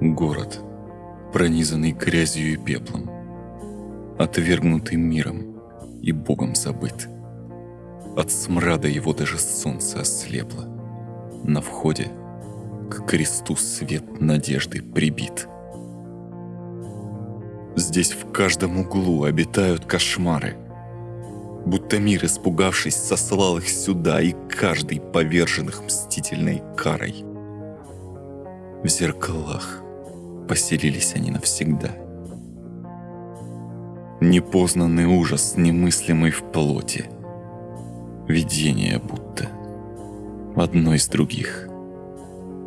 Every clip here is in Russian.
Город, пронизанный грязью и пеплом, отвергнутый миром и Богом забыт. От смрада его даже солнце ослепло. На входе к кресту свет надежды прибит. Здесь в каждом углу обитают кошмары. Будто мир, испугавшись, сослал их сюда, и каждый повержен их мстительной карой. В зеркалах поселились они навсегда. Непознанный ужас, немыслимый в плоти. Видение будто одно из других.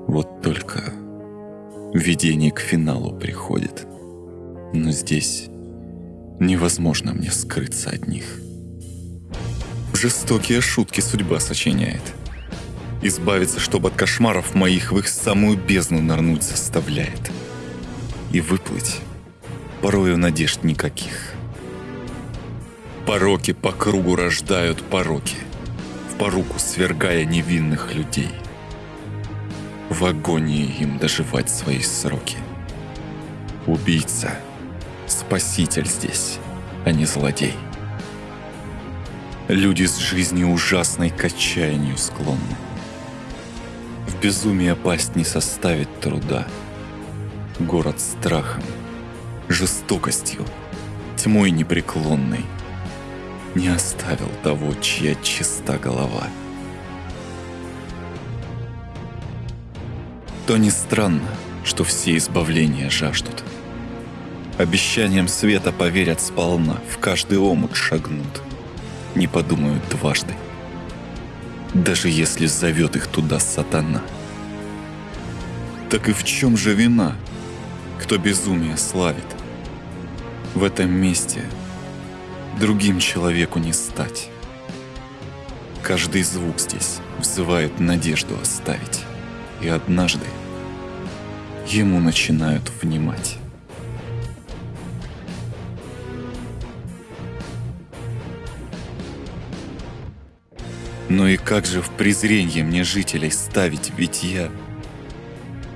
Вот только видение к финалу приходит. Но здесь невозможно мне скрыться от них. Жестокие шутки судьба сочиняет. Избавиться, чтобы от кошмаров моих в их самую бездну нырнуть заставляет. И выплыть порою надежд никаких. Пороки по кругу рождают пороки, в поруку свергая невинных людей. В агонии им доживать свои сроки. Убийца — спаситель здесь, а не злодей. Люди с жизнью ужасной к отчаянию склонны. В безумие пасть не составит труда. Город страхом, жестокостью, тьмой непреклонной не оставил того, чья чиста голова. То не странно, что все избавления жаждут – Обещанием света поверят сполна, в каждый омут шагнут. Не подумают дважды. Даже если зовет их туда сатана. Так и в чем же вина, кто безумие славит? В этом месте другим человеку не стать. Каждый звук здесь взывает надежду оставить. И однажды ему начинают внимать. Но и как же в презренье мне жителей ставить, ведь я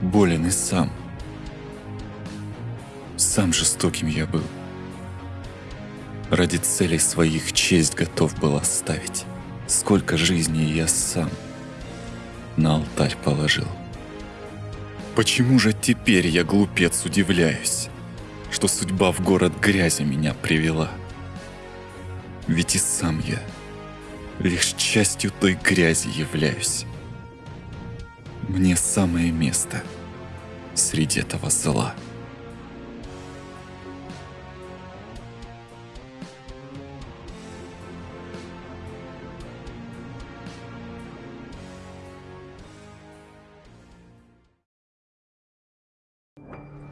болен и сам. Сам жестоким я был. Ради целей своих честь готов был оставить. Сколько жизней я сам на алтарь положил. Почему же теперь я, глупец, удивляюсь, что судьба в город грязи меня привела? Ведь и сам я — лишь частью той грязи являюсь. Мне самое место среди этого зла. you